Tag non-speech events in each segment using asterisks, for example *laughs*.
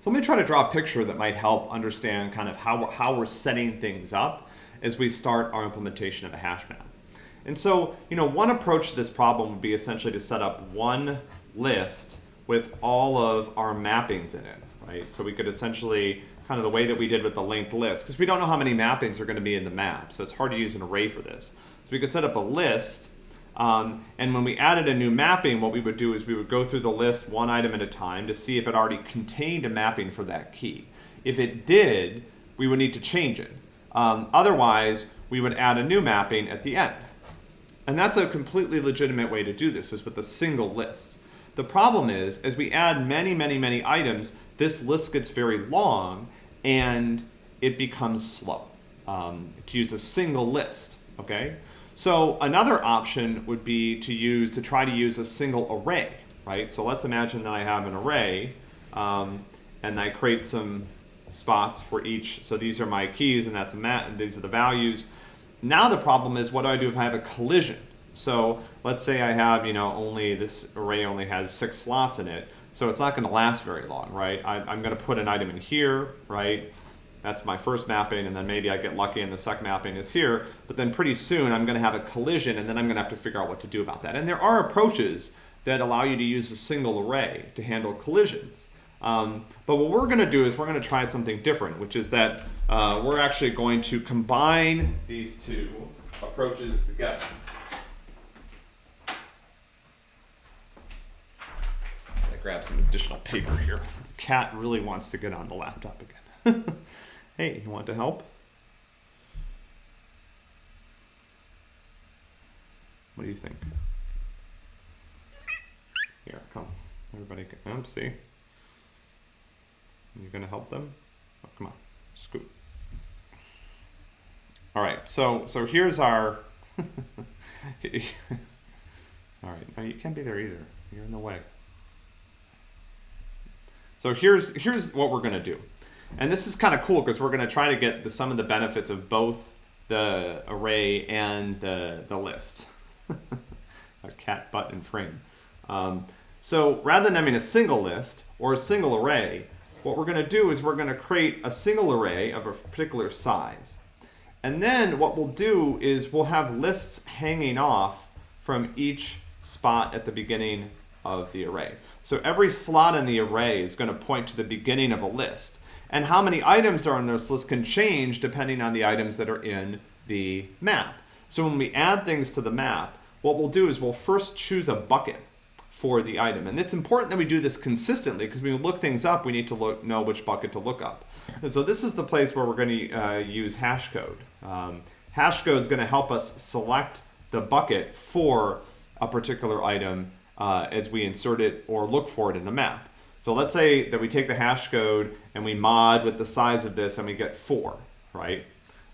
So let me try to draw a picture that might help understand kind of how we're, how we're setting things up as we start our implementation of a hash map. And so, you know, one approach to this problem would be essentially to set up one list with all of our mappings in it, right? So we could essentially, kind of the way that we did with the linked list, because we don't know how many mappings are going to be in the map, so it's hard to use an array for this. So we could set up a list, um, and when we added a new mapping, what we would do is we would go through the list one item at a time to see if it already contained a mapping for that key. If it did, we would need to change it. Um, otherwise, we would add a new mapping at the end. And that's a completely legitimate way to do this, is with a single list. The problem is, as we add many, many, many items, this list gets very long and it becomes slow um, to use a single list, okay? So another option would be to use to try to use a single array, right? So let's imagine that I have an array um, and I create some spots for each. So these are my keys and that's a mat and these are the values. Now the problem is what do I do if I have a collision? So let's say I have, you know, only this array only has six slots in it. So it's not going to last very long, right? I, am going to put an item in here, right? That's my first mapping, and then maybe I get lucky and the second mapping is here. But then pretty soon I'm going to have a collision, and then I'm going to have to figure out what to do about that. And there are approaches that allow you to use a single array to handle collisions. Um, but what we're going to do is we're going to try something different, which is that uh, we're actually going to combine these two approaches together. grab some additional paper here. The cat really wants to get on the laptop again. *laughs* hey, you want to help? What do you think? Here, come. Everybody come. Oh, see? You're going to help them? Oh, come on. Scoot. All right. So so here's our *laughs* All right. No, you can't be there either. You're in the way. So here's, here's what we're going to do. And this is kind of cool because we're going to try to get the, some of the benefits of both the array and the, the list. *laughs* a cat butt and frame. Um, so rather than having a single list or a single array, what we're going to do is we're going to create a single array of a particular size. And then what we'll do is we'll have lists hanging off from each spot at the beginning of the array. So every slot in the array is going to point to the beginning of a list. And how many items are on this list can change depending on the items that are in the map. So when we add things to the map, what we'll do is we'll first choose a bucket for the item. And it's important that we do this consistently because when we look things up, we need to look, know which bucket to look up. And so this is the place where we're going to uh, use hash code. Um, hash code is going to help us select the bucket for a particular item uh, as we insert it or look for it in the map. So let's say that we take the hash code and we mod with the size of this and we get four, right?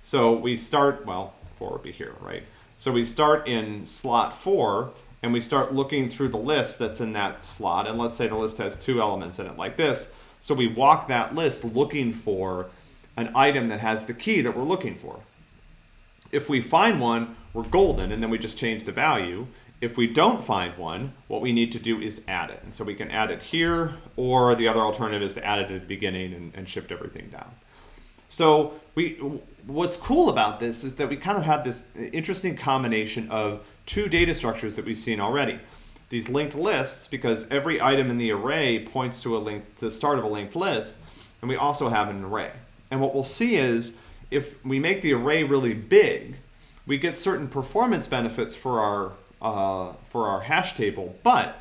So we start, well, four would be here, right? So we start in slot four and we start looking through the list that's in that slot. And let's say the list has two elements in it like this. So we walk that list looking for an item that has the key that we're looking for. If we find one, we're golden, and then we just change the value. If we don't find one, what we need to do is add it. And so we can add it here, or the other alternative is to add it at the beginning and, and shift everything down. So we, what's cool about this is that we kind of have this interesting combination of two data structures that we've seen already. These linked lists, because every item in the array points to a link, the start of a linked list, and we also have an array. And what we'll see is if we make the array really big, we get certain performance benefits for our uh, for our hash table, but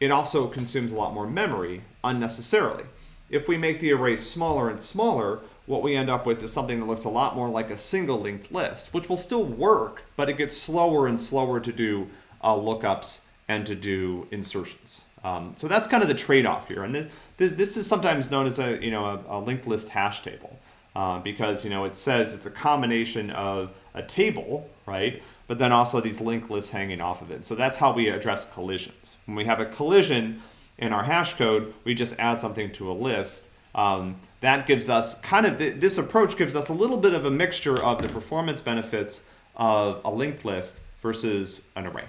it also consumes a lot more memory unnecessarily. If we make the array smaller and smaller, what we end up with is something that looks a lot more like a single linked list, which will still work, but it gets slower and slower to do uh, lookups and to do insertions. Um, so that's kind of the trade-off here. And this, this is sometimes known as a, you know, a, a linked list hash table uh, because, you know, it says it's a combination of a table, right, but then also these linked lists hanging off of it. So that's how we address collisions. When we have a collision in our hash code, we just add something to a list. Um, that gives us kind of, th this approach gives us a little bit of a mixture of the performance benefits of a linked list versus an array.